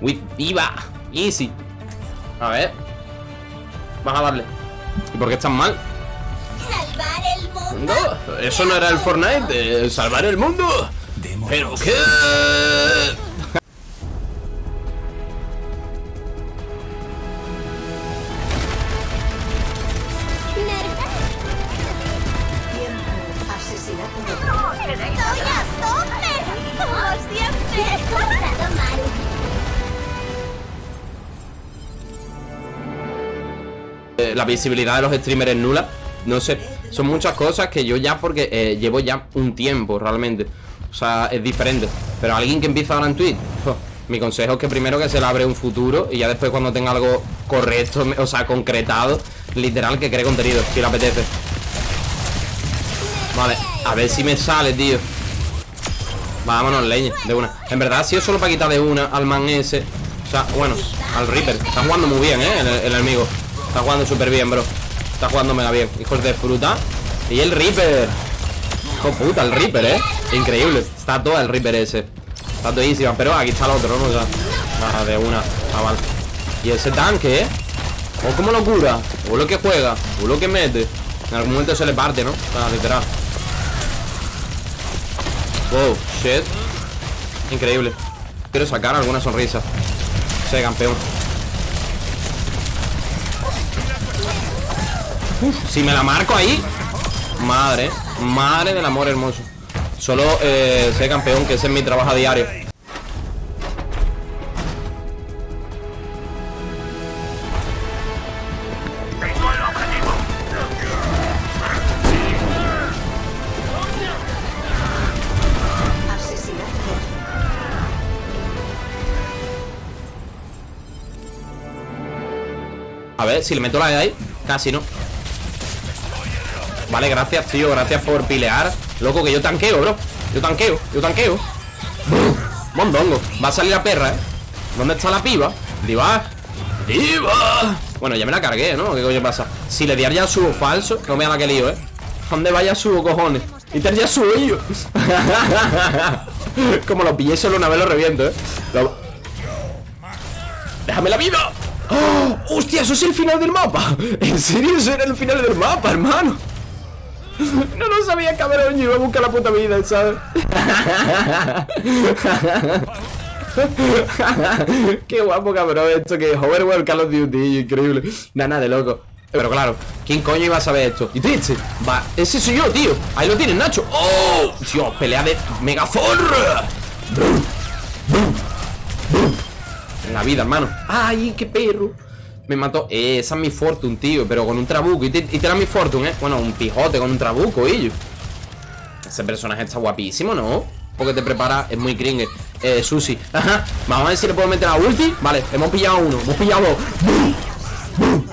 With viva. Easy. A ver. Vas a darle. ¿Y por qué estás mal? Salvar el mundo. No, eso no era el Fortnite de salvar el mundo. ¿Pero qué? La visibilidad de los streamers es nula. No sé, son muchas cosas que yo ya porque eh, llevo ya un tiempo realmente. O sea, es diferente. Pero alguien que empieza ahora en Twitch, mi consejo es que primero que se le abre un futuro y ya después cuando tenga algo correcto, o sea, concretado, literal que cree contenido, si le apetece. Vale, a ver si me sale, tío. Vámonos, leña, de una. En verdad ha sido solo para quitar de una al man ese. O sea, bueno, al Reaper. Está jugando muy bien, ¿eh? El, el enemigo. Está jugando súper bien, bro. Está jugando mega bien. Hijos de fruta. Y el Reaper. Hijo puta, el Reaper, ¿eh? Increíble. Está todo el Reaper ese. Está todísima. Pero aquí está el otro, ¿no? O sea, nada, de una. Ah, vale. Y ese tanque, ¿eh? O como locura. O lo que juega. O lo que mete. En algún momento se le parte, ¿no? O sea, literal. Wow, shit. Increíble. Quiero sacar alguna sonrisa. Sé, campeón. Uf, si me la marco ahí. Madre, madre del amor hermoso. Solo eh, sé campeón, que ese es mi trabajo a diario. A ver, si le meto la de ahí Casi no Vale, gracias, tío, gracias por pilear Loco, que yo tanqueo, bro Yo tanqueo, yo tanqueo Mondongo, va a salir la perra, eh ¿Dónde está la piba? Diva Diva Bueno, ya me la cargué, ¿no? ¿Qué coño pasa? Si le diera ya subo falso No me da la que lío, ¿eh? ¿Dónde vaya subo, cojones? Y te ya subo yo Como lo pillé solo una vez lo reviento, ¿eh? ¡Déjame la vida! ¡Oh! ¡Hostia! Eso es el final del mapa. ¿En serio? Eso era el final del mapa, hermano. No lo sabía, cabrón. Yo iba a buscar la puta vida, ¿sabes? Qué guapo, cabrón. Esto que es Hoverworld Call of Duty. Increíble. Nada, nada de loco. Pero claro, ¿quién coño iba a saber esto? ¿Y triste? Va, ese soy yo, tío. Ahí lo tienes, Nacho. ¡Oh! Dios, pelea de Megazord. En la vida, hermano ¡Ay, qué perro! Me mató. Eh, Esa es mi fortune, tío Pero con un trabuco. Y te, y mi fortune, ¿eh? Bueno, un pijote con un trabuco, y Ese personaje está guapísimo, ¿no? Porque te prepara Es muy cringe Eh, Susi. Ajá. Vamos a ver si le puedo meter la ulti. Vale, hemos pillado uno Hemos pillado dos. ¡Bum! ¡Bum!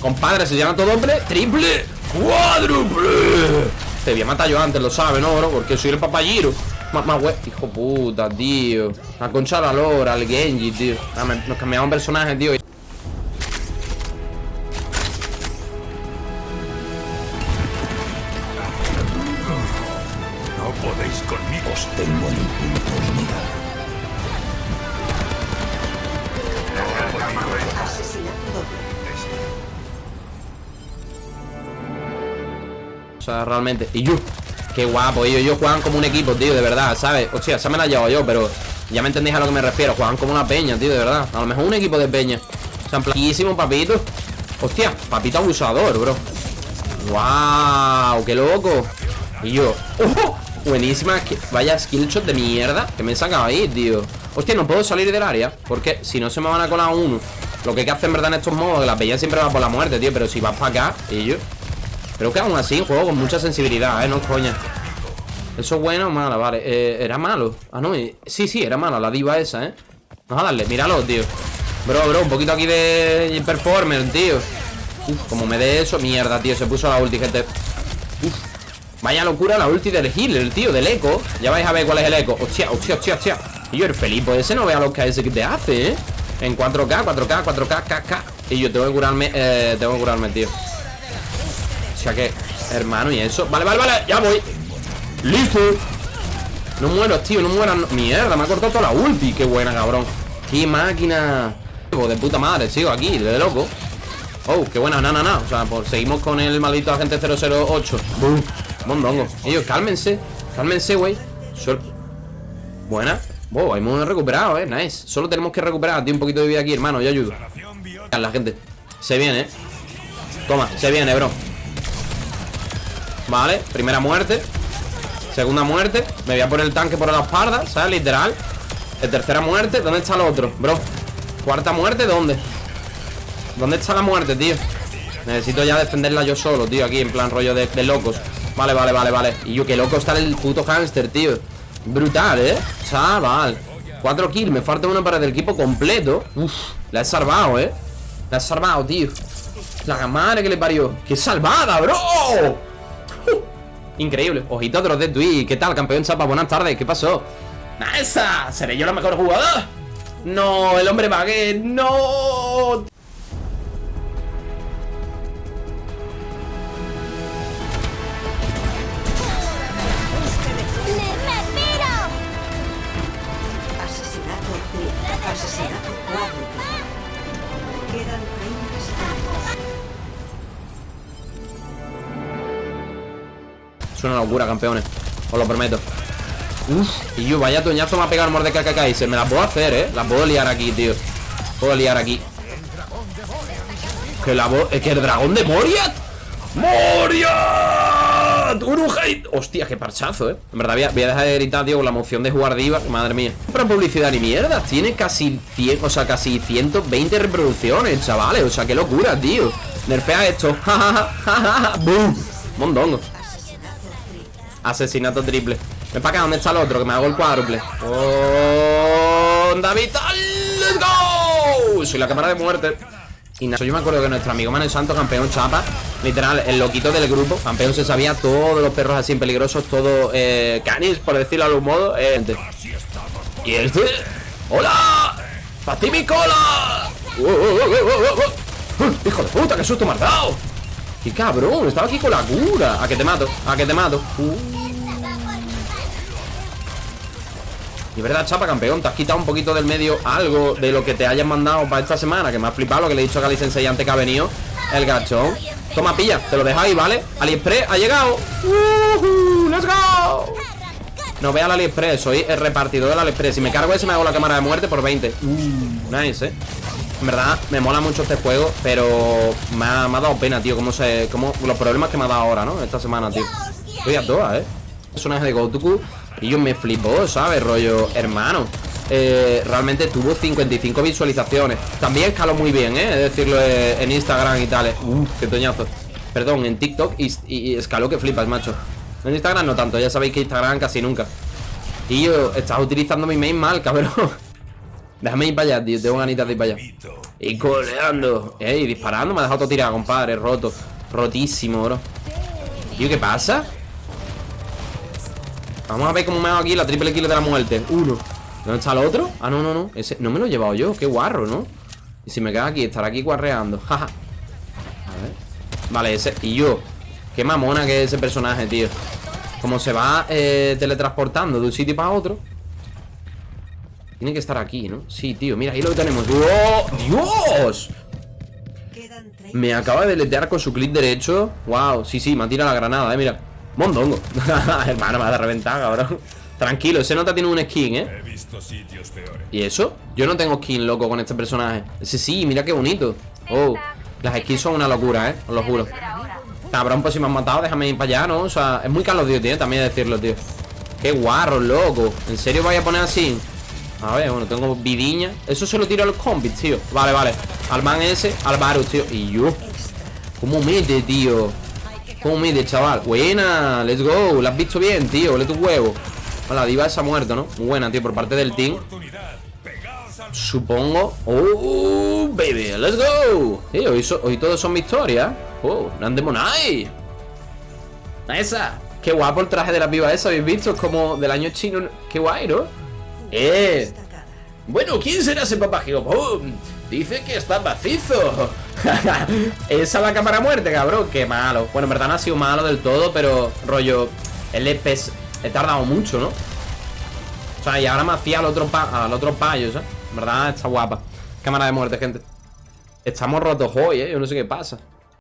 Compadre, se llama todo hombre. Triple Cuádruple. Te voy a matar yo antes, lo sabes, ¿no, bro? Porque soy el papayiro. Mamá, güey, hijo puta, tío. La concha de la lora, el Genji, tío. Nos cambiamos personajes, tío sea, realmente Y yo, qué guapo, ellos, juegan como un equipo, tío, de verdad, ¿sabes? Hostia, esa me la llevo yo, pero Ya me entendéis a lo que me refiero Juegan como una peña, tío, de verdad A lo mejor un equipo de peña O sea, en plaquísimo, papito Hostia, papito abusador, bro ¡Wow! ¡Qué loco! Y yo, ¡ojo! Buenísima, que- vaya skillshot de mierda Que me he sacado ahí, tío Hostia, no puedo salir del área Porque si no se me van a colar uno Lo que hay que hacer en verdad en estos modos Que la peña siempre va por la muerte, tío Pero si vas para acá, y yo Creo que aún así juego con mucha sensibilidad, eh, no coña. Eso es bueno o malo, vale eh, Era malo, ah no, sí, sí, era mala La diva esa, eh Vamos a darle, míralo, tío. Bro, bro, un poquito aquí de performer, tío. Uf, como me dé eso, mierda, tío Se puso la ulti, gente. Uf, vaya locura la ulti del healer, tío Del eco, ya vais a ver cuál es el eco. Hostia, hostia, hostia, hostia. Y yo, el Felipe ese no vea los KS que te hace, eh En 4K, 4K, 4K, KK Y yo tengo que curarme, eh, tengo que curarme, tío que, hermano, y eso. Vale, vale, vale, ya voy. Listo. No mueras, tío, no mueras no- Mierda, me ha cortado toda la ulti. Qué buena, cabrón. ¡Qué máquina! De puta madre, sigo aquí, de loco. Oh, qué buena, na, na, na. O sea, pues seguimos con el maldito agente 008 ¡Bum! Mondongo Ellos, cálmense Cálmense, güey. Buena. Wow, hemos recuperado, eh, nice. Solo tenemos que recuperar, tío, un poquito de vida aquí, hermano Yo ayudo. La gente. Se viene, eh Toma, se viene, bro Vale, primera muerte Segunda muerte Me voy a poner el tanque por la espalda, ¿sabes? Literal de tercera muerte, ¿dónde está el otro? Bro, cuarta muerte, ¿dónde? ¿Dónde está la muerte, tío? Necesito ya defenderla yo solo, tío Aquí en plan rollo de, locos Vale, vale, vale, vale Y yo, qué loco está el puto hámster, tío Brutal, ¿eh? Chaval Cuatro kills, me falta uno para el equipo completo Uf, la he salvado, ¿eh? La he salvado, tío La madre que le parió ¡Qué salvada, bro! Increíble Ojito otros de Twitch ¿Qué tal, campeón chapa? Buenas tardes ¿Qué pasó? ¡Esa! ¿Seré yo la mejor jugadora? No, el hombre baguette, no Es una locura, campeones Os lo prometo. Uf, y yo, vaya toñazo me ha pegado el Mordecai Se me la puedo hacer, eh. La puedo liar aquí, tío. Puedo liar aquí. Que la Es que el dragón de Moriat ¡Moriat! ¡Urujait! Hostia, qué parchazo, eh. En verdad voy a, dejar de gritar, tío Con la emoción de jugar diva. Madre mía. Pero publicidad ni mierda. Tiene casi 100 O sea, casi 120 reproducciones, chavales. O sea, qué locura, tío. Nerfea esto. ¡Bum! Mondongo Asesinato triple Ven para acá, ¿dónde está el otro? Que me hago el cuádruple ¡Oh! David ¡Let's go! Soy la cámara de muerte y nada, yo me acuerdo que nuestro amigo Manuel Santos, campeón chapa Literal, el loquito del grupo Campeón se sabía todos los perros así peligrosos Todos eh, canis, por decirlo de algún modo eh, Y este ¡Hola! ¡Para mi cola! ¡Uh, uh, uh, ¡Hijo de puta, qué susto me has dado! ¡Qué cabrón! Estaba aquí con la cura A que te mato, a que te mato Y verdad, chapa, campeón, te has quitado un poquito del medio algo de lo que te hayan mandado para esta semana Que me ha flipado lo que le he dicho a Gali Sensei antes que ha venido El gachón Toma, pilla, te lo dejáis, ¿vale? AliExpress ha llegado uh ¡Let's go! No vea el AliExpress, soy el repartidor del AliExpress Si me cargo ese me hago la cámara de muerte por 20 uh, Nice, ¿eh? En verdad, me mola mucho este juego Pero me ha, me ha dado pena, tío Cómo se, cómo, Los problemas que me ha dado ahora, ¿no? Esta semana, tío Estoy a todas, ¿eh? Personaje de Gotoku y yo me flipó, ¿sabes? Rollo, hermano. Eh, Realmente tuvo 55 visualizaciones. También escaló muy bien, ¿eh? Es decirlo eh, en Instagram y tal Uh, qué toñazo Perdón, en TikTok y, escaló que flipas, macho. En Instagram no tanto, ya sabéis que Instagram casi nunca. Y yo, estás utilizando mi main mal, cabrón. Déjame ir para allá, tío, tengo ganitas de ir para allá. Y coleando Ey, disparando, me ha dejado todo tirado, compadre, roto. Rotísimo, bro. Tío, ¿qué pasa? Vamos a ver cómo me hago aquí la triple kill de la muerte. Uno. ¿Dónde está el otro? Ah, no, no, no. Ese no me lo he llevado yo. Qué guarro, ¿no? Y si me quedo aquí, estará aquí guarreando. Jaja A ver. Vale, ese. Y yo. Qué mamona que es ese personaje, tío. Como se va eh, teletransportando de un sitio para otro. Tiene que estar aquí, ¿no? Sí, tío, mira, ahí lo tenemos. ¡Oh! ¡Dios! Me acaba de deletear con su clic derecho. Wow, sí, sí, me ha tirado la granada, eh, mira Mondongo. Hermano, me ha reventado, cabrón. Tranquilo, ese nota tiene un skin, ¿eh? ¿Y eso? Yo no tengo skin, loco, con este personaje. Ese sí, mira qué bonito. Oh, las skins son una locura, ¿eh? Os lo juro. Cabrón, pues si me han matado, déjame ir para allá, ¿no? O sea, es muy Carlos Dios, tío, también decirlo, tío. Qué guarro, loco. ¿En serio voy a poner así? A ver, bueno, tengo vidiña. Eso se lo tiro a los combis, tío. Vale, vale. Al man ese, al Varus, tío. Y yo. ¿Cómo mete, tío? ¿Cómo mide, chaval? Buena, let's go ¿La has visto bien, tío? Ole tu huevo La diva esa ha muerto, ¿no? Buena, tío, por parte del team Supongo Oh, baby, let's go Tío, hoy, hoy todos son victorias Oh, Nandemonai Esa Qué guapo el traje de la piba esa, ¿habéis visto? Es como del año chino Qué guay, ¿no? Eh Bueno, ¿quién será ese papajío? Dice que está macizo Esa es la cámara muerte, cabrón Qué malo Bueno, en verdad no ha sido malo del todo Pero, rollo El EPES He tardado mucho, ¿no? O sea, y ahora me hacía al otro, pa al otro payo, ¿sabes? En verdad está guapa. Cámara de muerte, gente. Estamos rotos hoy, eh. Yo no sé qué pasa.